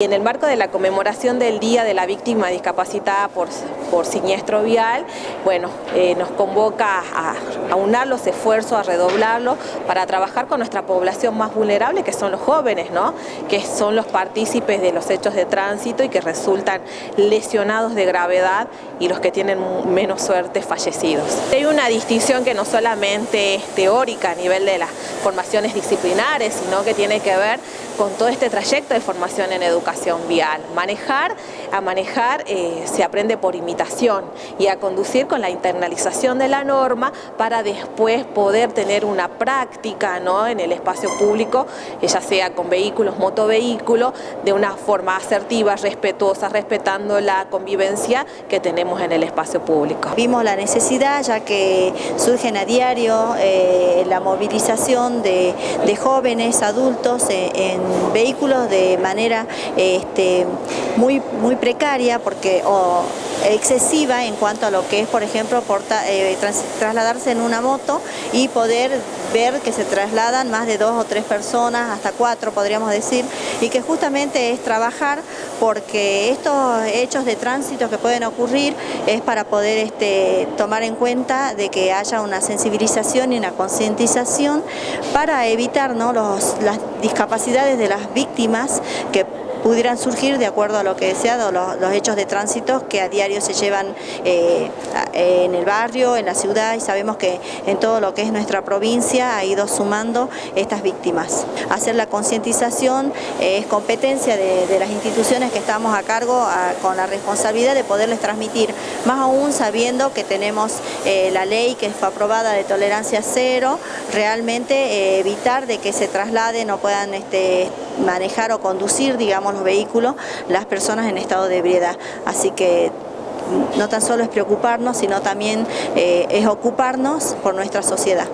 En el marco de la conmemoración del Día de la Víctima Discapacitada por, por Siniestro Vial, bueno, eh, nos convoca a, a, unar los esfuerzos, a redoblarlos para trabajar con nuestra población más vulnerable, que son los jóvenes, ¿no? que son los partícipes de los hechos de tránsito y que resultan lesionados de gravedad y los que tienen menos suerte fallecidos. Hay una distinción que no solamente es teórica a nivel de las formaciones disciplinares, sino que tiene que ver con todo este trayecto de formación en educación vial. Manejar, a manejar eh, se aprende por imitación y a conducir con la internalización de la norma para después poder tener una práctica ¿no? en el espacio público, ya sea con vehículos, motovehículos, de una forma asertiva, respetuosa, respetando la convivencia que tenemos en el espacio público. Vimos la necesidad ya que surgen a diario eh, la movilización de, jóvenes, adultos eh, en vehículos de manera este, muy, muy precaria porque, o excesiva en cuanto a lo que es, por ejemplo, porta, eh, tras, trasladarse en una moto y poder ver que se trasladan más de dos o tres personas, hasta cuatro podríamos decir, y que justamente es trabajar porque estos hechos de tránsito que pueden ocurrir es para poder este, tomar en cuenta de que haya una sensibilización y una concientización para evitar ¿no? Los, las discapacidades de las víctimas que pudieran surgir de acuerdo a lo que deseado los, los hechos de tránsito que a diario se llevan eh, en el barrio, en la ciudad y sabemos que en todo lo que es nuestra provincia ha ido sumando estas víctimas. Hacer la concientización eh, es competencia de, las instituciones que estamos a cargo con la responsabilidad de poderles transmitir, más aún sabiendo que tenemos eh, la ley que fue aprobada de tolerancia cero, realmente evitar de que se trasladen o puedan este, manejar o conducir, digamos, los vehículos, las personas en estado de ebriedad. Así que no tan solo es preocuparnos, sino también eh, es ocuparnos por nuestra sociedad.